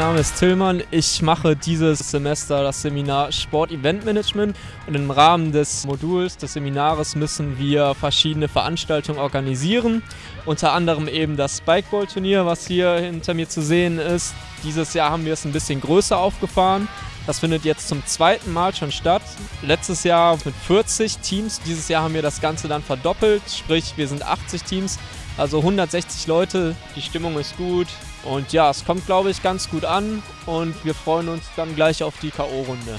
Name ist Tillmann. Ich mache dieses Semester das Seminar Sport Event Management und im Rahmen des Moduls des Seminars müssen wir verschiedene Veranstaltungen organisieren. Unter anderem eben das Spikeball Turnier, was hier hinter mir zu sehen ist. Dieses Jahr haben wir es ein bisschen größer aufgefahren. Das findet jetzt zum zweiten Mal schon statt. Letztes Jahr mit 40 Teams. Dieses Jahr haben wir das Ganze dann verdoppelt. Sprich, wir sind 80 Teams, also 160 Leute. Die Stimmung ist gut. Und ja, es kommt, glaube ich, ganz gut an. Und wir freuen uns dann gleich auf die K.O.-Runde.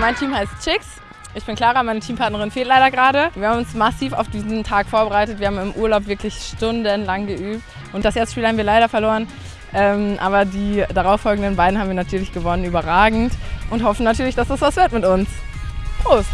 Mein Team heißt Chicks. Ich bin Clara, meine Teampartnerin fehlt leider gerade. Wir haben uns massiv auf diesen Tag vorbereitet. Wir haben im Urlaub wirklich stundenlang geübt. Und das erste Spiel haben wir leider verloren. Ähm, aber die darauffolgenden beiden haben wir natürlich gewonnen, überragend. Und hoffen natürlich, dass das was wird mit uns. Prost!